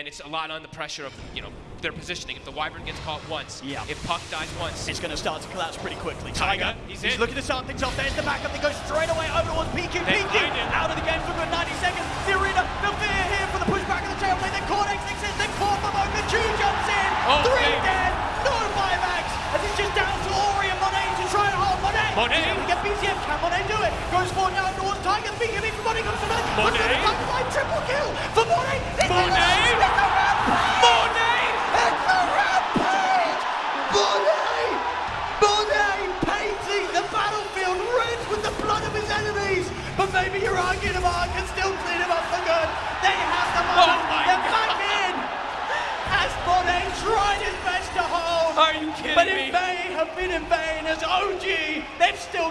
and it's a lot on the pressure of you know their positioning. If the Wyvern gets caught once, Yeah. if Puck dies once, It's going to start to collapse pretty quickly. Tiger, Tiger, he's he's, looking to start things off. There's the backup. They go straight away over towards PQ. They PQ out of the game for good 90 seconds. The arena, the fear here for the pushback of the tailplay. Then Cortex exists. Then Corpamon. The G jumps in. Oh, Three okay. dead. No buybacks. As it's just down to Ori and Monet to try and hold Monet. Monet. He's able to get BCM. Can Monet do it? Goes forward now towards Tiger. BKB for Monet comes to Monet. Monet. Triple kill But maybe your Arginamar can still clean him up for good. They have the Oh moment. my They're back in! As Monet tried his best to hold. Are you kidding but me? it may have been in vain as OG, they've still